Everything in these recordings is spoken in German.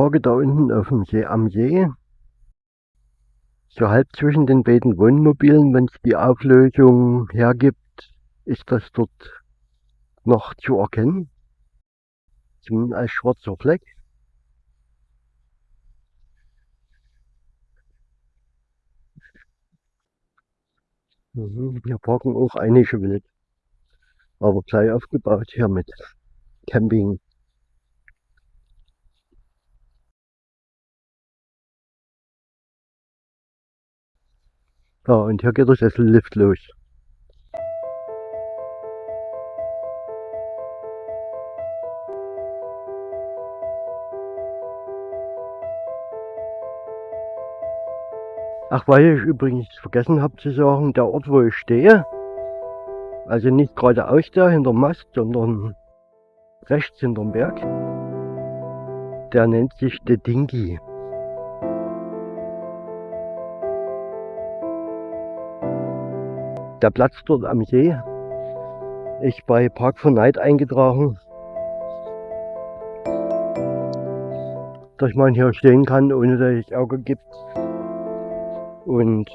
Parke da unten auf dem See am See. So halb zwischen den beiden Wohnmobilen, wenn es die Auflösung hergibt, ist das dort noch zu erkennen. Zumindest als schwarzer Fleck. Mhm, hier parken auch einige wild. Aber gleich aufgebaut hier mit Camping. Ja, und hier geht der Sessellift los. Ach, weil ich übrigens vergessen habe zu sagen, der Ort, wo ich stehe, also nicht geradeaus da hinterm Mast, sondern rechts hinterm Berg, der nennt sich De Der Platz dort am See ist bei Park for Night eingetragen, dass man hier stehen kann, ohne dass es Ärger gibt. Und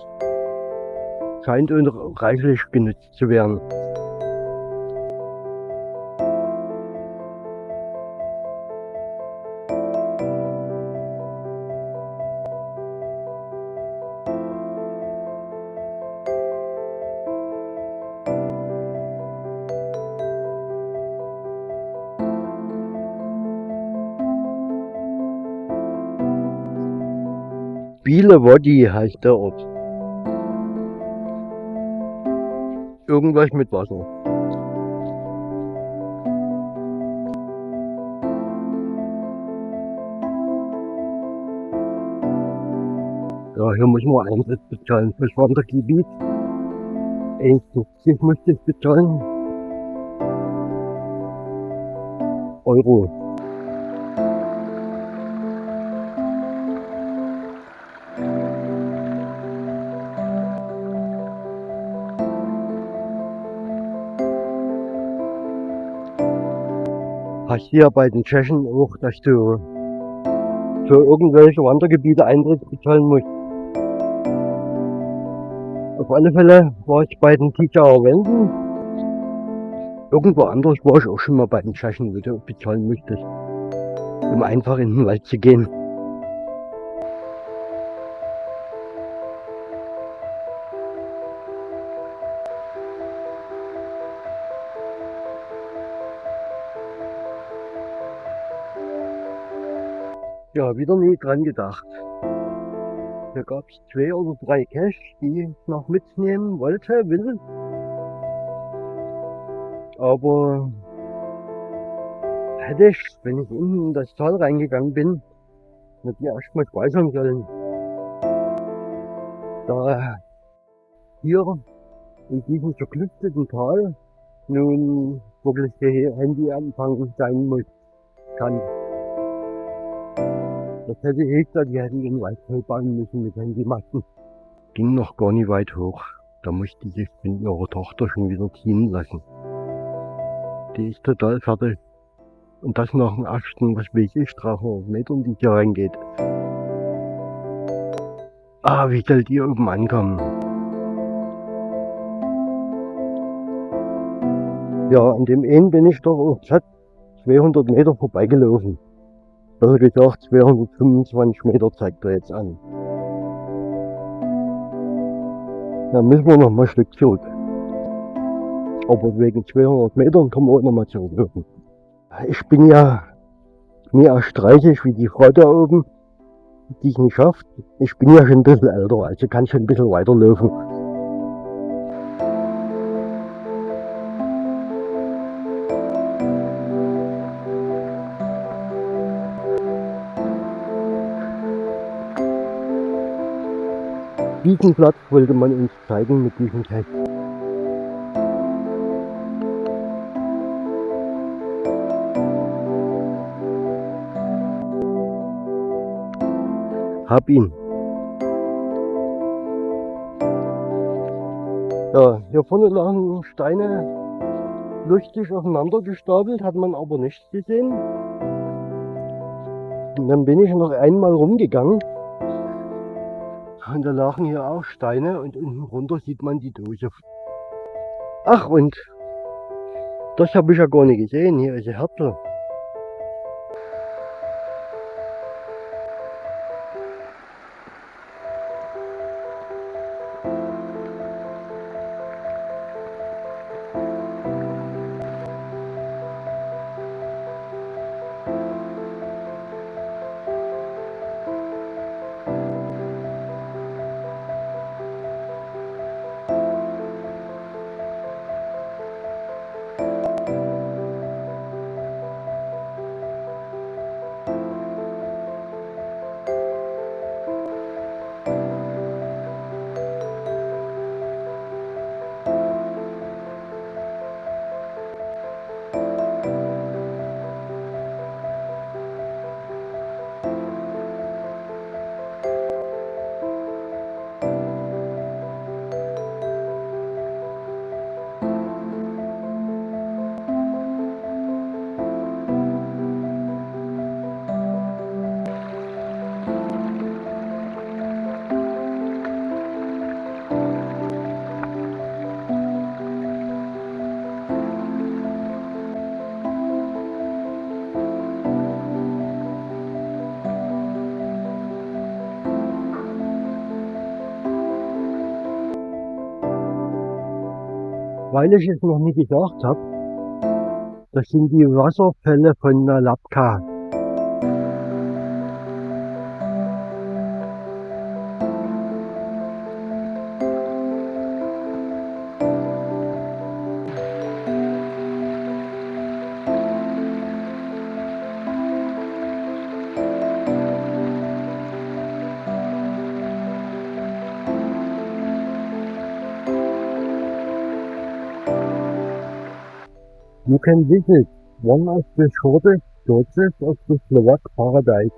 scheint reichlich genutzt zu werden. Bielewoddy heißt der Ort. Irgendwas mit Wasser. Ja, hier muss man Eintritt bezahlen fürs Wandergebiet. 1,50 musste ich bezahlen. Euro. Hier bei den Tschechen auch, dass du für irgendwelche Wandergebiete Eintritt bezahlen musst. Auf alle Fälle war ich bei den Tijauer Wänden. Irgendwo anders war ich auch schon mal bei den Tschechen, wo du bezahlen musstest, um einfach in den Wald zu gehen. Ja, wieder nie dran gedacht. Hier gab es zwei oder drei Cash, die ich noch mitnehmen wollte, will. Aber hätte ich, wenn ich unten in das Tal reingegangen bin, mit mir erstmal speichern sollen. Da hier in diesem zerklüfteten Tal nun wirklich der Handyempfang sein muss, kann. Das hätte ich da, die hätten den Wald bauen müssen mit Handymasten. Ging noch gar nicht weit hoch. Da musste sich mit ihrer Tochter schon wieder ziehen lassen. Die ist total fertig. Und das nach dem ersten, was weiß ich, 300 Metern, die hier reingeht. Ah, wie soll die oben ankommen? Ja, an dem einen bin ich doch auch 200 Meter vorbeigelaufen. Besser gesagt 225 Meter zeigt er jetzt an. Da müssen wir noch mal ein Stück zurück. Aber wegen 200 Metern können wir auch noch mal zurücklaufen. Ich bin ja nie erst 30 wie die Frau da oben, die es nicht schafft. Ich bin ja schon ein bisschen älter, also kann schon ein bisschen weiterlaufen. Diesen Platz wollte man uns zeigen mit diesem Text. Hab ihn. Ja, hier vorne lagen Steine lustig aufeinander gestapelt, hat man aber nicht gesehen. Und dann bin ich noch einmal rumgegangen. Und da lagen hier auch Steine und unten runter sieht man die Dose. Ach und das habe ich ja gar nicht gesehen. Hier ist ein Herzl. Weil ich es noch nie gesagt habe, das sind die Wasserfälle von der can visit one of the shortest churches of the Slovak paradise.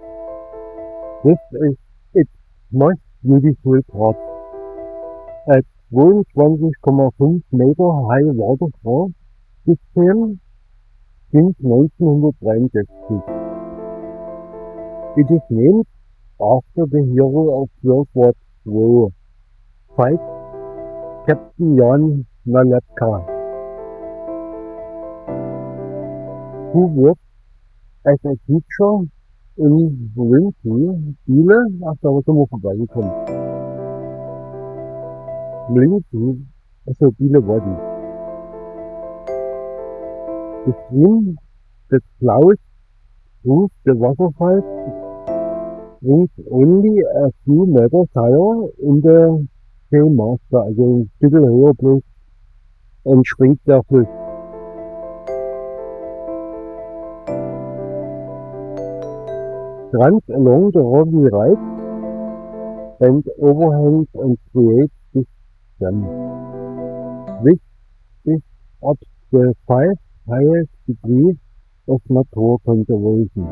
This is its most beautiful part. At 22,5 Meter high waterfall system since 1963. It is named after the hero of World War II, fight Captain Jan Nalepka. Who worked as a teacher in Lincoln, sind wir vorbeigekommen. Lincoln, also Biele war die. The stream that flows through the waterfall springs only a few meters higher in the Seemaster, also ein Stückchen höher bloß entspringt der Fluss. Runs along the rocky right and overhangs and creates this dam. This is at the five highest degrees of nature conservation.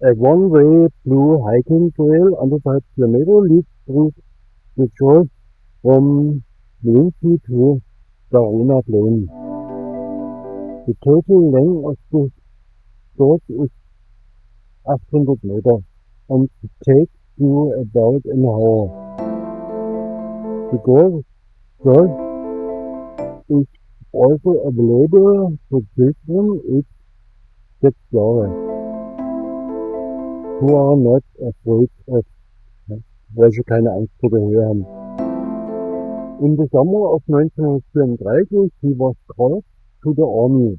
A one-way blue hiking trail under 5 km leads through the shores from To Verona Plain. The total length of the course is 800 meters and it takes you about an hour. The course is also available for children aged 6 years who are not afraid of welche keine Angst vor der Höhe haben. In the summer of 1934 he was called to the army.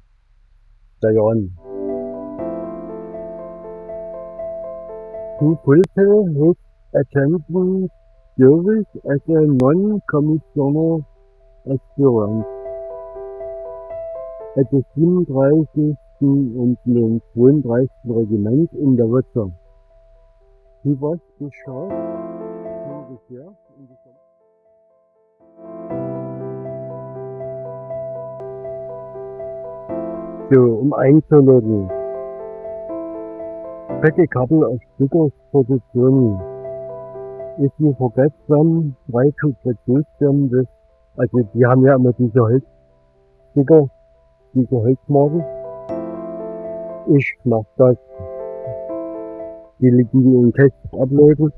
Dayan. To fulfill his attendant service as a non-commissioner aspirant at the 37. und dem 32. Regiment in der Wurzel. He was discharged to So, um einzuloggen. Check a couple of stickers for the journey. If you forget them, try to produce them with Also die haben ja immer diese Holzsticker, diese Holzmarken. Ich mache das. Die liegen die in Tests abläufen.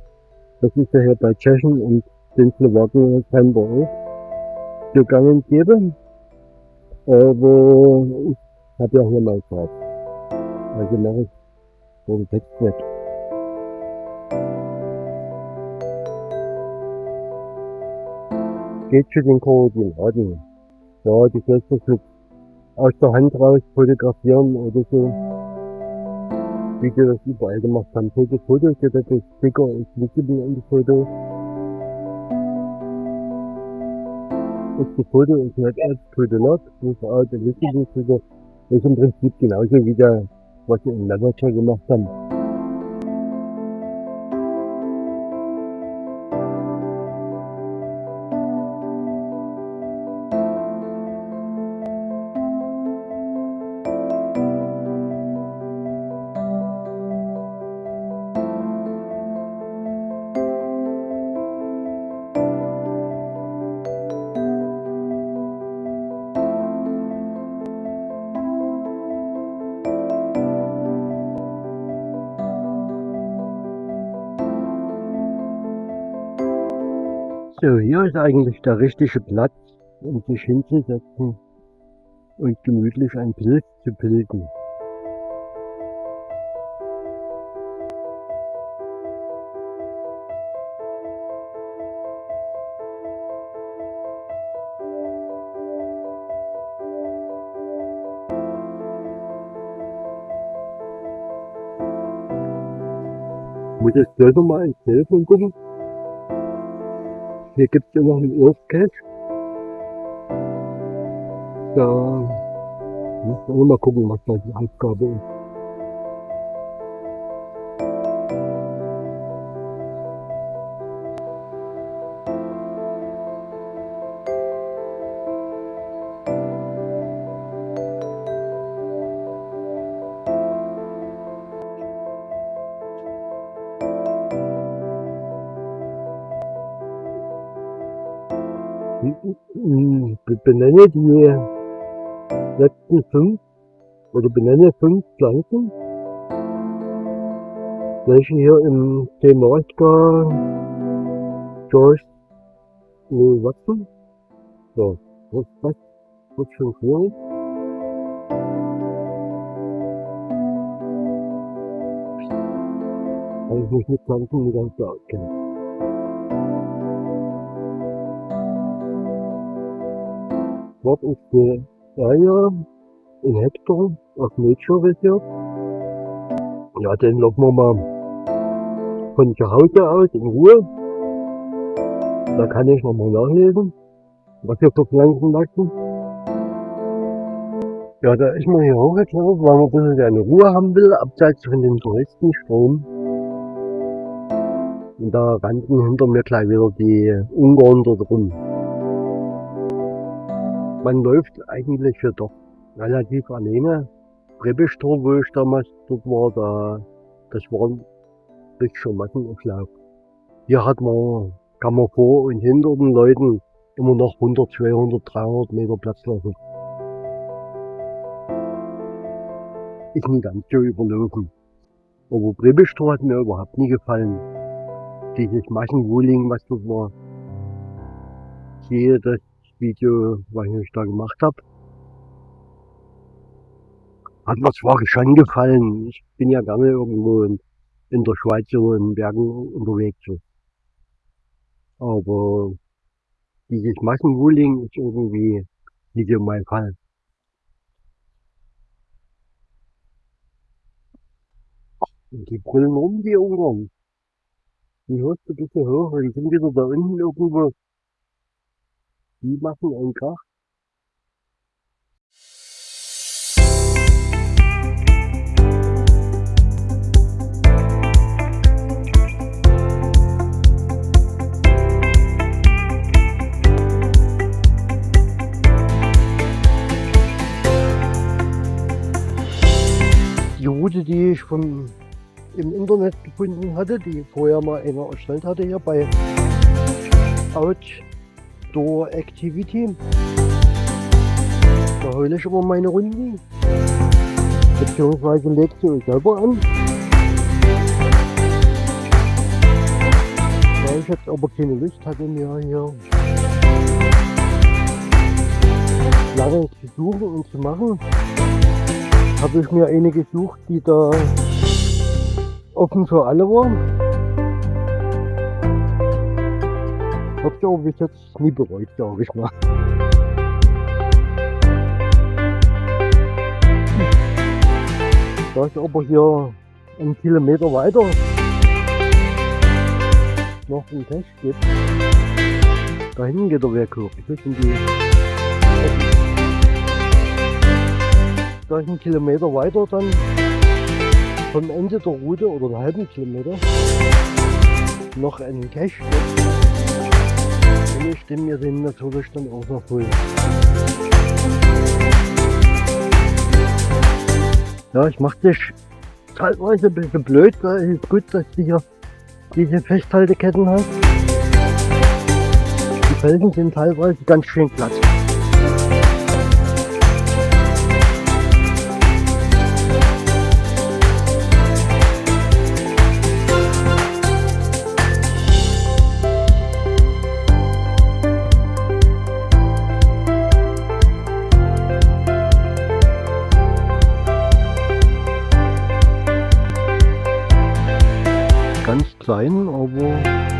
Das ist ja hier bei Tschechen und den Slowaken scheinbar auch gegangen geben. Aber ich habe ja mal Fahrt. Also mache ich den Text weg. Geht zu den Koordinaten. Ja, die du mit aus der Hand raus fotografieren oder so. Wie die das überall gemacht haben. Fotos, das ist Sticker ist visible in die Foto. Ist die Foto ist nicht als Foto not, ist auch der visible Foto. Ist im Prinzip genauso wie der, was in Manager gemacht haben. So, hier ist eigentlich der richtige Platz, um sich hinzusetzen und gemütlich ein Bild zu bilden. Muss ich selber mal ins Telefon gucken? Hier gibt es ja noch einen Urfcat. Da müssen wir mal gucken, was da die Aufgabe ist. Benenne die letzten fünf oder benenne fünf Pflanzen, welche hier im Temarska George nee, wachsen. So, das, das wird schon schwierig. Weil ich mich mit Pflanzen nicht ganz so auskenne. Dort ist die Area in Hector auf Nature Reserve. Ja, den laufen wir mal von zu Hause aus in Ruhe. Da kann ich nochmal nachlesen, was hier für Pflanzen wachsen. Ja, da ist man hier hochgeklettert, weil man ein bisschen seine Ruhe haben will, abseits von dem Touristenstrom. Und da rannten hinter mir gleich wieder die Ungarn dort rum man läuft eigentlich ja doch relativ alleine. Rebestor, wo ich damals dort war, da, das war ein richtiger Massenauflauf. Hier hat man, kann man vor und hinter den Leuten immer noch 100, 200, 300 Meter Platz lassen. Ist nicht ganz so überlaufen. Aber Brebestor hat mir überhaupt nie gefallen. Dieses Massenwohling, was dort war. Ich sehe das Video, was ich da gemacht habe. Hat mir zwar schon gefallen, ich bin ja gerne irgendwo in, in der Schweiz oder in den Bergen unterwegs. Aber dieses Massenwooling ist irgendwie nicht so mein Fall. Und die brüllen rum, die Ungarn. Die hörst du ein bisschen hoch, die sind wieder da unten irgendwo die machen einen Krach. Die Route, die ich vom, im Internet gefunden hatte, die vorher mal einer erstellt hatte hier bei Out Outdoor Activity. Da heule ich aber meine Runden. Beziehungsweise legt sie euch selber an. Da ich jetzt aber keine Lust hatte, mir hier lange zu suchen und zu machen, habe ich mir eine gesucht, die da offen für alle war. Hab ich aber bis jetzt nie bereut, glaube ich mal. Da ist aber hier einen Kilometer weiter noch einen Cache gibt. Da hinten geht der Weg hoch. Ich die da ist ein Kilometer weiter dann vom Ende der Route oder einen halben Kilometer noch einen Cache gibt. Ich stimme den natürlich dann auch noch holen. Ja, ich mach dich teilweise ein bisschen blöd, weil es ist gut, dass die hier diese Festhalteketten hat. Die Felgen sind teilweise ganz schön glatt. Klein, aber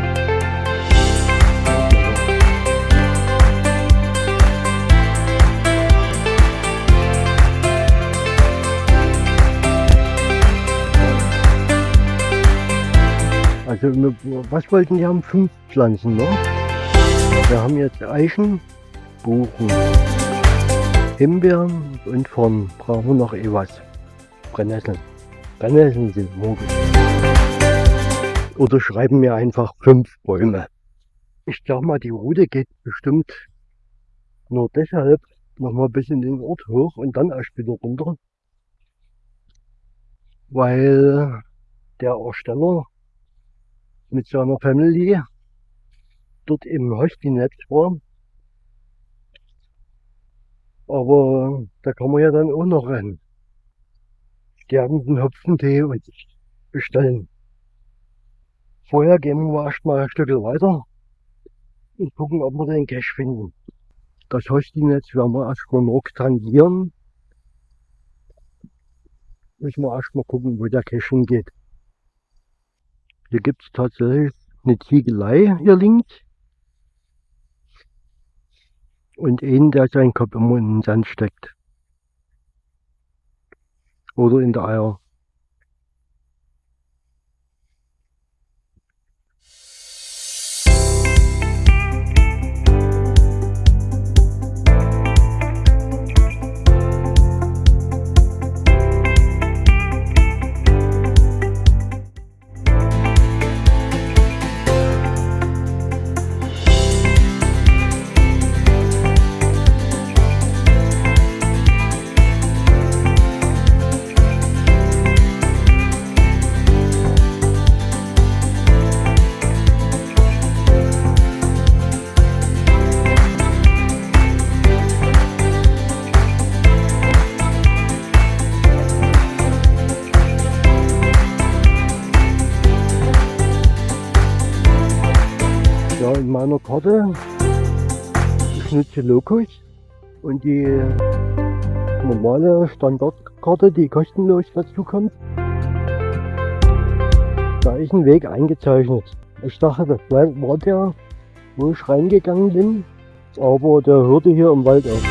Also was wollten die haben? Fünf Pflanzen, ne? Wir haben jetzt Eichen, Buchen, Himbeeren und von brauchen wir noch eh was. Brennnesseln. Brennnesseln sind möglich oder schreiben mir einfach fünf Bäume. Ich sag mal, die Route geht bestimmt nur deshalb noch mal bis in den Ort hoch und dann erst wieder runter, weil der Ersteller mit seiner Family dort im Hostinetz war. Aber da kann man ja dann auch noch einen sterbenden Hopfentee und bestellen. Vorher gehen wir erstmal ein Stück weiter und gucken, ob wir den Cache finden. Das Hostinetz werden wir erstmal noch tangieren. Müssen wir erstmal gucken, wo der Cache hingeht. Hier gibt es tatsächlich eine Ziegelei hier links. Und einen, der seinen Kopf immer in den Sand steckt. Oder in der Eier. Meiner Karte ich nutze Locus und die normale Standardkarte, die kostenlos dazu kommt. Da ist ein Weg eingezeichnet. Ich dachte, das war der, wo ich reingegangen bin, aber der hörte hier im Wald auf.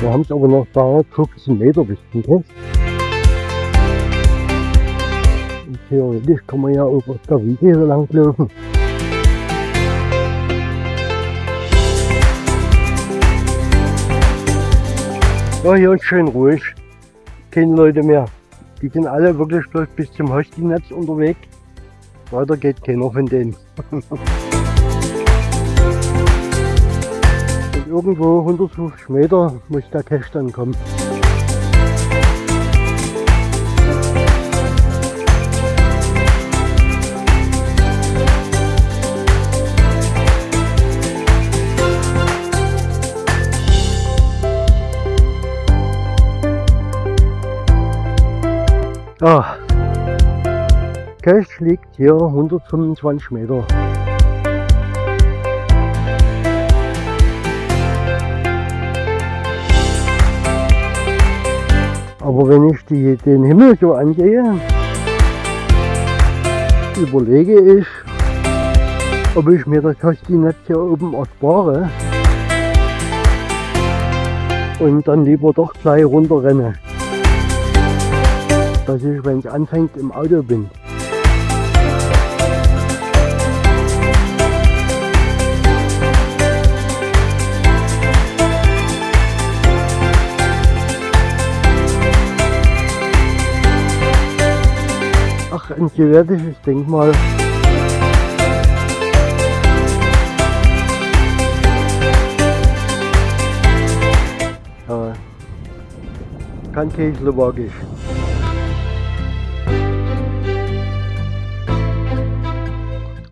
Wir haben es aber noch 315 Meter bis zum Test. Theoretisch kann man ja auch auf der Wiese so lang laufen. Ja, hier ist schön ruhig. Keine Leute mehr. Die sind alle wirklich bloß bis zum Hostinetz unterwegs. Weiter geht keiner von denen. Irgendwo 150 Meter muss der Cache dann kommen. Ja, Cache liegt hier 125 Meter. Aber wenn ich die, den Himmel so angehe, überlege ich, ob ich mir das Kastinetz hier oben erspare und dann lieber doch gleich runterrenne. Dass ich, wenn es anfängt, im Auto bin. Ach, ein sowjetisches Denkmal. Ja, kann kein.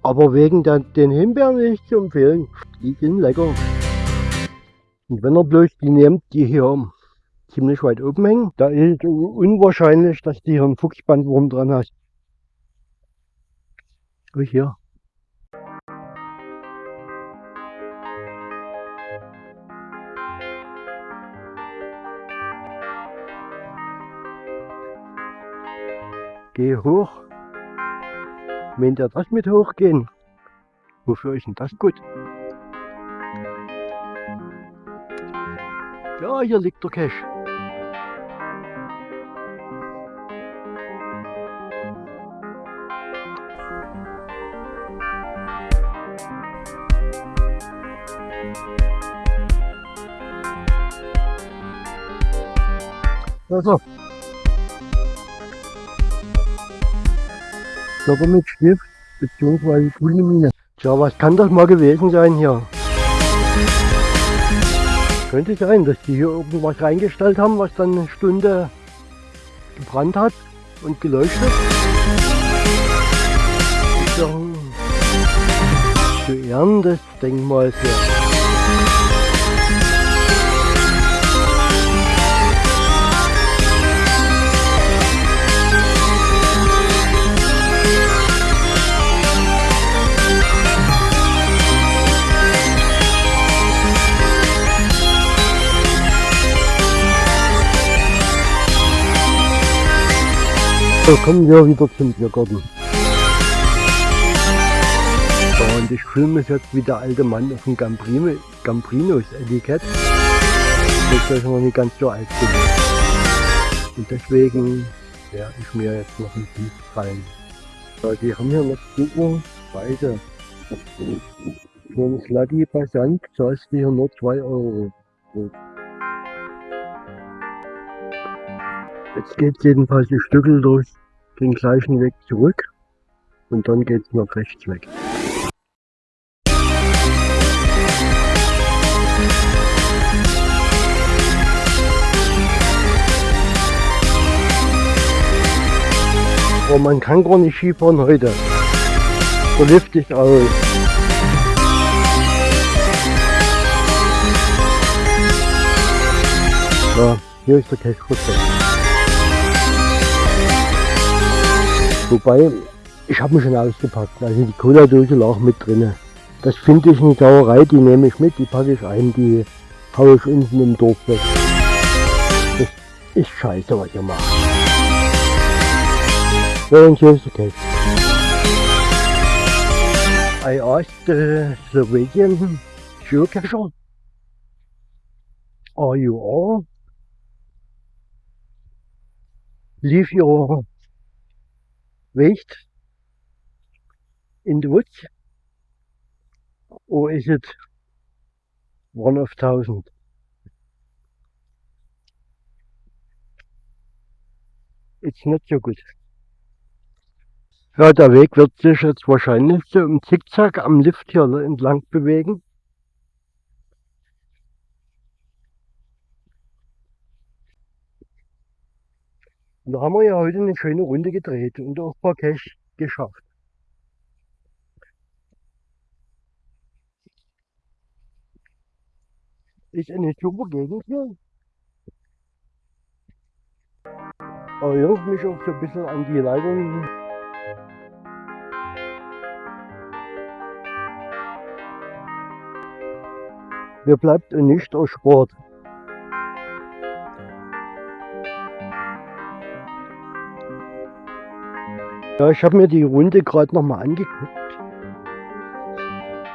Aber wegen den Himbeeren nicht zu empfehlen. Die sind lecker. Und wenn er bloß die nehmt, die hier ziemlich weit oben hängen, da ist es unwahrscheinlich, dass die hier einen Fuchsbandwurm dran hat. Oh, hier. Geh hoch. Meint ihr das mit hochgehen? Wofür ist denn das gut? Ja, hier liegt der Cache. Also. Körper mit Stift bzw. grüne Mine. Tja, was kann das mal gewesen sein hier? Könnte sein, dass die hier irgendwas reingestellt haben, was dann eine Stunde gebrannt hat und geleuchtet. Zu Ehren des Denkmals hier. So, kommen wir wieder zum Biergarten. Und ich fühle mich jetzt wie der alte Mann auf dem Gambrino, Gambrinos Etikett. Dass ich noch nicht ganz so alt bin. Und deswegen werde ich mir jetzt noch ein Bier rein. So, die haben hier noch super Preise. Für ein Slutty Passant zahlst du hier nur 2 Euro. Jetzt geht jedenfalls ein Stückel durch den gleichen Weg zurück und dann geht es nach rechts weg. Aber man kann gar nicht Skifahren heute. Der Lift ist aus. Ja, hier ist der Cache Wobei, ich habe mich schon ausgepackt. Also die Cola-Dose lag mit drinne. Das finde ich eine Sauerei, die nehme ich mit, die packe ich ein, die haue ich unten im Dorf weg. Das ist scheiße, was ihr macht. Ja, und hier ist der Cache. I asked the Slovakian geocacher, are you all? Leave your waste in the woods? Or is it one of thousand? It's not so good. Ja, der Weg wird sich jetzt wahrscheinlich so im Zickzack am Lift hier entlang bewegen. Und da haben wir ja heute eine schöne Runde gedreht und auch ein paar Cache geschafft. Ist eine super Gegend hier. erinnert mich auch so ein bisschen an die Leitung. Mir bleibt nicht erspart. Ja, ich habe mir die Runde gerade noch mal angeguckt.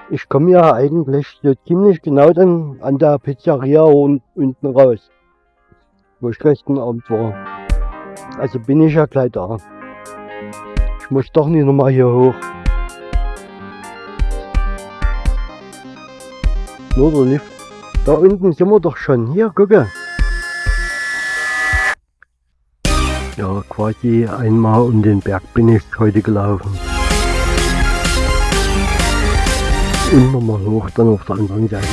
Ich komme ja eigentlich so ziemlich genau dann an der Pizzeria und unten raus, wo ich gestern Abend war. Also bin ich ja gleich da. Ich muss doch nicht nochmal hier hoch. Nur der Lift. Da unten sind wir doch schon. Hier, gucke. Quasi einmal um den Berg bin ich heute gelaufen. und nochmal hoch, dann auf der anderen Seite.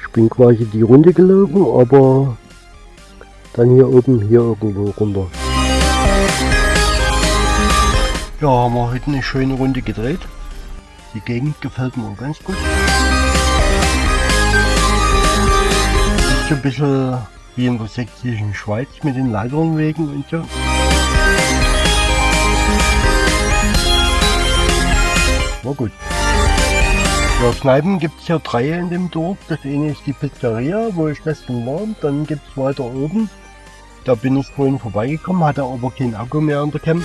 Ich bin quasi die Runde gelaufen, aber dann hier oben, hier irgendwo runter. Ja, haben wir heute eine schöne Runde gedreht. Die Gegend gefällt mir ganz gut. Ist ein bisschen wie in der sächsischen Schweiz mit den Leiternwegen und so. War gut. Ja, Kneipen gibt es ja drei in dem Dorf. Das eine ist die Pizzeria, wo ich gestern war. Dann gibt es weiter oben. Da bin ich vorhin vorbeigekommen, hatte aber kein Akku mehr an der Camp.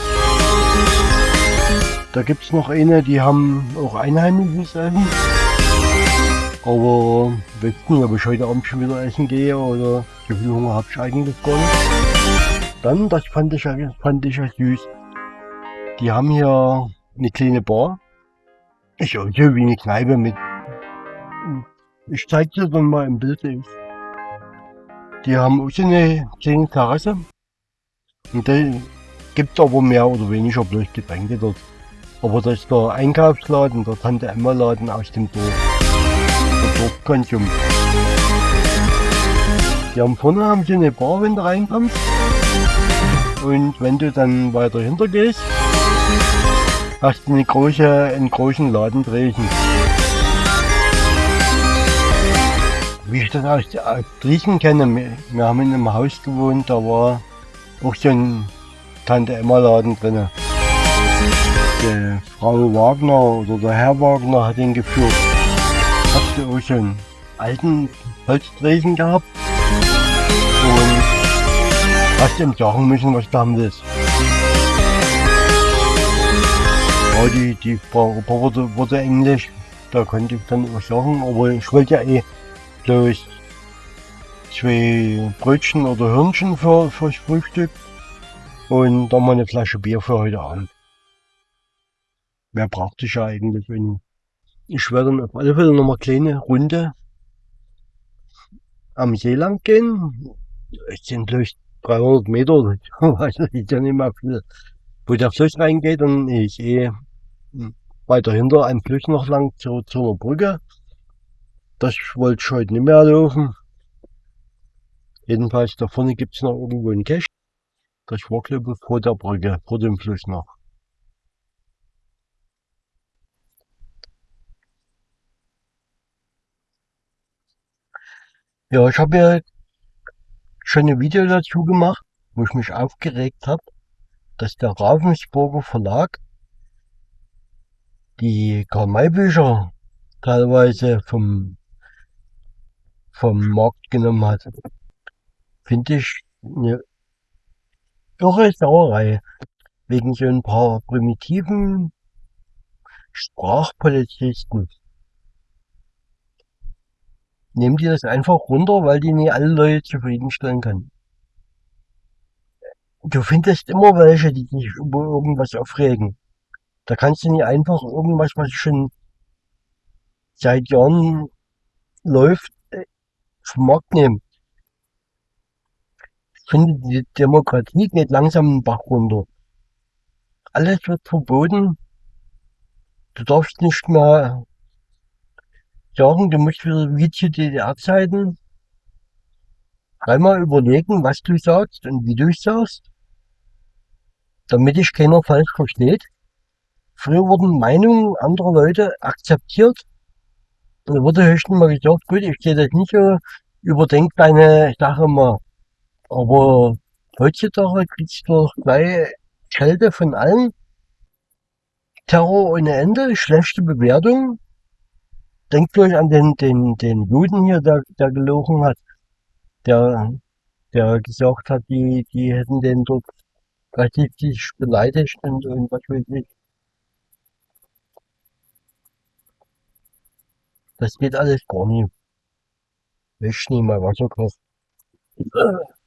Da gibt es noch eine, die haben auch einheimisches Essen. Aber weiß nicht, ob ich heute Abend schon wieder essen gehe oder so viel Hunger habe ich eigentlich gar nicht. Dann, das fand ich, fand ich ja süß. Die haben hier eine kleine Bar ich so wie eine Kneipe mit. Ich zeig dir dann mal im Bild. Die haben auch so eine kleine Terrasse. Und da gibt aber mehr oder weniger bloß Getränke dort. Aber das ist der Einkaufsladen, der Tante Emma Laden aus dem Dorf. Dorfkonsum. Die haben vorne haben sie eine Bar, wenn du reinkommst. Und wenn du dann weiter hinter gehst, hast du eine große, einen großen Laden Dresden. Wie ich das aus Dresden kenne, wir haben in einem Haus gewohnt, da war auch so ein Tante Emma Laden drin. Die Frau Wagner oder der Herr Wagner hat ihn geführt. Du auch so einen alten Holzdresen gehabt und hast ihm sagen müssen, was da ist. Ja, die, die Frau wurde, wurde Englisch, da konnte ich dann auch sagen, aber ich wollte ja eh bloß zwei Brötchen oder Hörnchen für, fürs Frühstück und dann mal eine Flasche Bier für heute Abend. Mehr brauchte ich ja eigentlich. Und ich werde auf alle Fälle noch mal eine kleine Runde am See lang gehen. Es sind bloß 300 Meter, das ist ja nicht mehr viel. Wo der Fluss reingeht und ich eh weiter hinter ein Fluss noch lang zu, zu einer Brücke. Das wollte ich heute nicht mehr laufen. Jedenfalls da vorne gibt es noch irgendwo einen Cache. Das war glaube ich vor der Brücke, vor dem Fluss noch. Ja, ich habe ja schon ein Video dazu gemacht, wo ich mich aufgeregt habe, dass der Ravensburger Verlag die Karl-May-Bücher teilweise vom, vom Markt genommen hat, finde ich eine irre Sauerei. Wegen so ein paar primitiven Sprachpolizisten. Nehmen die das einfach runter, weil die nicht alle Leute zufriedenstellen können. Du findest immer welche, die sich über irgendwas aufregen. Da kannst du nicht einfach irgendwas, was schon seit Jahren läuft, äh, vom Markt nehmen. Ich finde, die Demokratie geht langsam den Bach runter. Alles wird verboten. Du darfst nicht mehr sagen, du musst wieder wie zu DDR-Zeiten dreimal überlegen, was du sagst und wie du es sagst, damit dich keiner falsch versteht. Früher wurden Meinungen anderer Leute akzeptiert. Und da wurde höchstens mal gesagt, gut, ich sehe das nicht so, überdenk deine Sache mal. Aber Heutzutage kriegst du doch gleich Kälte von allen. Terror ohne Ende, schlechte Bewertung. Denkt euch an den, den, den Juden hier, der, der gelogen hat. Der, der gesagt hat, die, die hätten den dort richtig beleidigt und, und was weiß ich. Das geht alles gar nicht. Wisch nie mal Wasser kochen.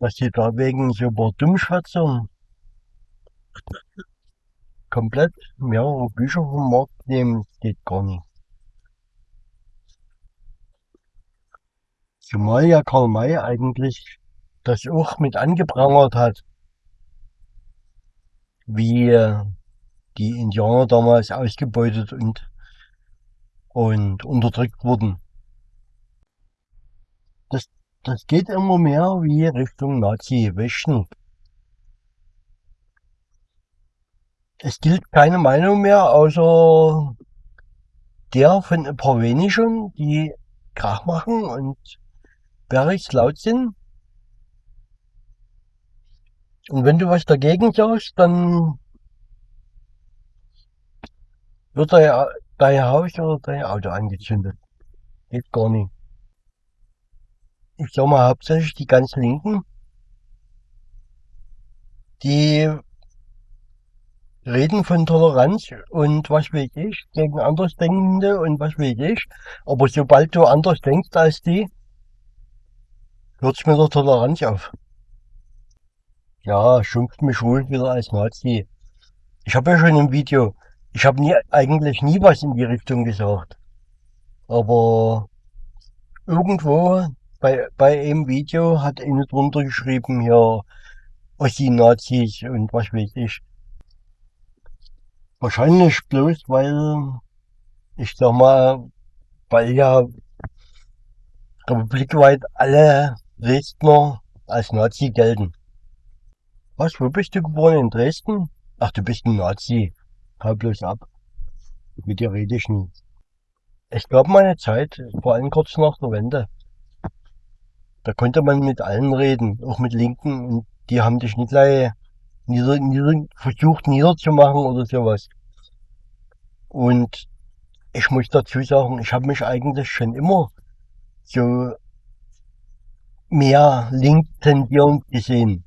Was die da wegen so ein paar Dummschwätzer komplett mehrere Bücher vom Markt nehmen, geht gar nicht. Zumal ja Karl May eigentlich das auch mit angeprangert hat, wie die Indianer damals ausgebeutet und, und unterdrückt wurden. Das, das geht immer mehr wie Richtung Nazi-Wäschen. Es gilt keine Meinung mehr, außer der von ein paar wenigen, die Krach machen und bärig laut sind. Und wenn du was dagegen sagst, dann wird dein Haus oder dein Auto angezündet. Geht gar nicht. Ich sag mal hauptsächlich die ganz Linken, die reden von Toleranz und was will ich gegen Andersdenkende und was will ich. Aber sobald du anders denkst als die, hört's mit der Toleranz auf. Ja, schimpft mich wohl wieder als Nazi. Ich habe ja schon im Video, ich habe nie, eigentlich nie was in die Richtung gesagt. Aber irgendwo bei, bei einem Video hat einer drunter geschrieben, hier, Ossi-Nazis und was weiß ich. Wahrscheinlich bloß, weil, ich sag mal, weil ja republikweit alle Dresdner als Nazi gelten. Was, wo bist du geboren? In Dresden? Ach, du bist ein Nazi. Hau bloß ab. Mit dir rede ich nie. Ich glaube, meine Zeit, vor allem kurz nach der Wende, da konnte man mit allen reden, auch mit Linken, und die haben dich nicht gleich nieder, nieder, versucht niederzumachen oder sowas. Und ich muss dazu sagen, ich habe mich eigentlich schon immer so mehr link tendierend gesehen.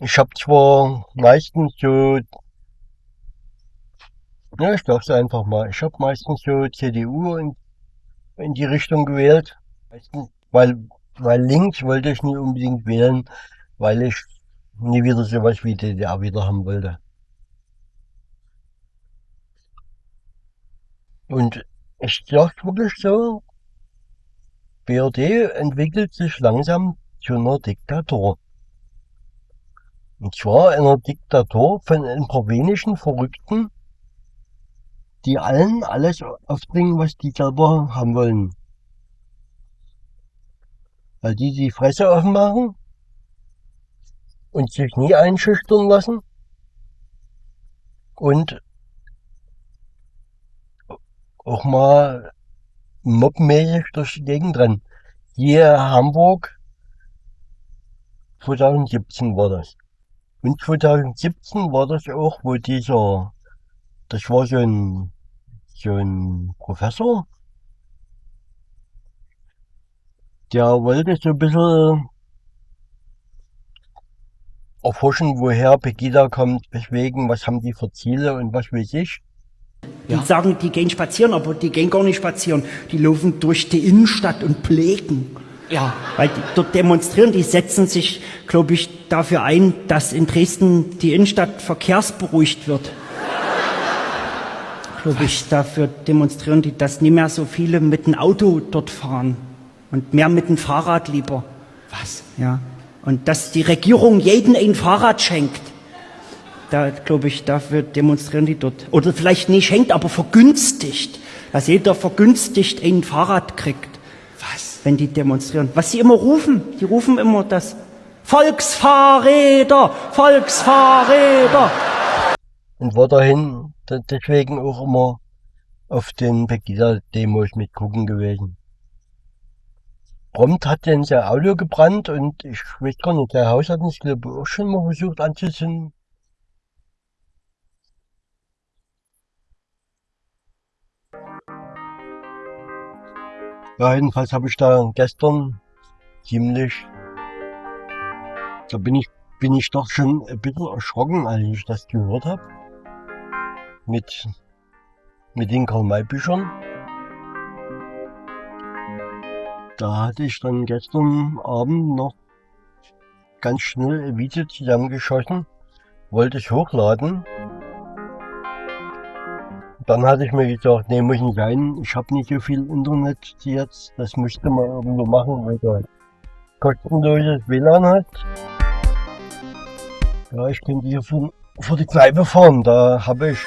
Ich habe zwar meistens so, ja, ich sag's einfach mal, ich habe meistens so CDU in, in die Richtung gewählt, weil, weil links wollte ich nie unbedingt wählen, weil ich nie wieder sowas wie DDR wieder haben wollte. Und ich sag's wirklich so, BRD entwickelt sich langsam zu einer Diktatur. Und zwar einer Diktatur von ein paar wenigen Verrückten, die allen alles aufbringen, was die selber haben wollen. Weil die die Fresse offen machen und sich nie einschüchtern lassen und auch mal mobmäßig durch die Gegend rennen. Hier Hamburg 2017 war das. Und 2017 war das auch, wo dieser, das war so ein, so ein Professor, der wollte so ein bisschen erforschen, woher Pegida kommt, weswegen, was haben die für Ziele und was weiß ich. Die ja. sagen, die gehen spazieren, aber die gehen gar nicht spazieren. Die laufen durch die Innenstadt und pflegen. Ja. Weil die dort demonstrieren, die setzen sich, glaube ich, dafür ein, dass in Dresden die Innenstadt verkehrsberuhigt wird. Glaube ich, dafür demonstrieren die, dass nie mehr so viele mit dem Auto dort fahren. Und mehr mit dem Fahrrad lieber. Was? Ja. Und dass die Regierung jeden ein Fahrrad schenkt. Da, glaube ich, dafür demonstrieren die dort. Oder vielleicht nicht schenkt, aber vergünstigt. Dass jeder vergünstigt ein Fahrrad kriegt. Was? wenn die demonstrieren. Was sie immer rufen, die rufen immer das Volksfahrräder, Volksfahrräder. Und war dahin deswegen auch immer auf den Pegida-Demos mitgucken gewesen. Prompt hat denn sein Auto gebrannt und ich weiß gar nicht, der Haus hat uns glaube ich auch schon mal versucht anzuzünden. Ja, jedenfalls habe ich da gestern ziemlich, da bin ich, bin ich doch schon ein bisschen erschrocken, als ich das gehört habe. Mit, mit den Karl-May-Büchern. Da hatte ich dann gestern Abend noch ganz schnell ein Video zusammengeschossen, wollte es hochladen. Dann hatte ich mir gedacht, nee, muss nicht sein, ich habe nicht so viel Internet jetzt, das müsste man irgendwo machen, weil du kostenloses WLAN hat. Ja, ich könnte hier vor, vor die Kneipe fahren, da habe ich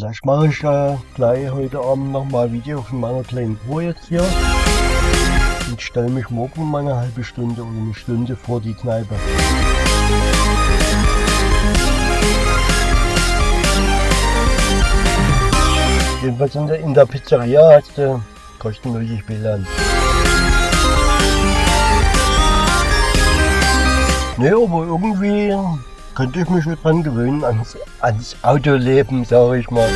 Vielleicht mache ich äh, gleich heute Abend nochmal ein Video von meiner kleinen Tour jetzt hier. Und stelle mich morgen mal eine halbe Stunde oder eine Stunde vor die Kneipe. Jedenfalls in der, in der Pizzeria hast du kostenloses WLAN. Ne, aber irgendwie könnte ich mich schon dran gewöhnen, ans, ans Autoleben, sage ich mal.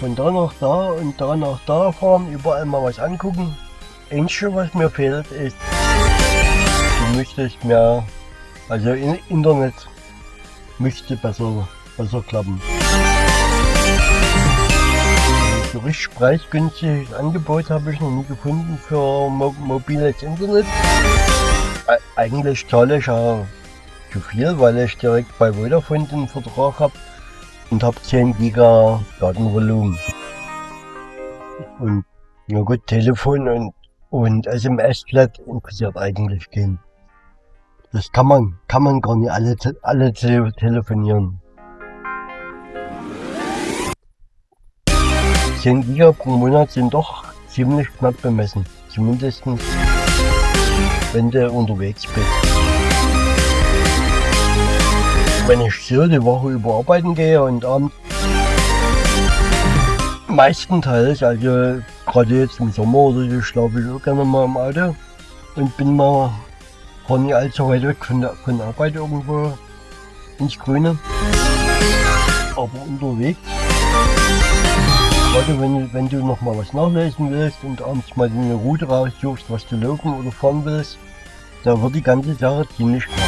Von da nach da und da nach da fahren, überall mal was angucken. Einzige, was mir fehlt, ist, du müsstest mehr, also in Internet müsste besser, besser klappen. So richtig preisgünstiges Angebot habe ich noch nie gefunden für mo mobiles Internet. Eigentlich zahle ich ja zu viel, weil ich direkt bei Vodafone den Vertrag habe und habe 10 Giga Datenvolumen. Und na gut, Telefon und, und SMS-Flat interessiert eigentlich keinen. Das kann man, kann man gar nicht alle, alle tele telefonieren. 10 Giga pro Monat sind doch ziemlich knapp bemessen. Zumindest wenn du unterwegs bist wenn ich so die Woche über arbeiten gehe und abends meistenteils, also gerade jetzt im Sommer oder so, schlafe ich auch gerne mal im Auto und bin mal gar nicht allzu weit weg von der, von der Arbeit irgendwo ins Grüne. Aber unterwegs, gerade wenn, wenn du noch mal was nachlesen willst und abends mal eine Route raussuchst, was du laufen oder fahren willst, da wird die ganze Sache ziemlich klar.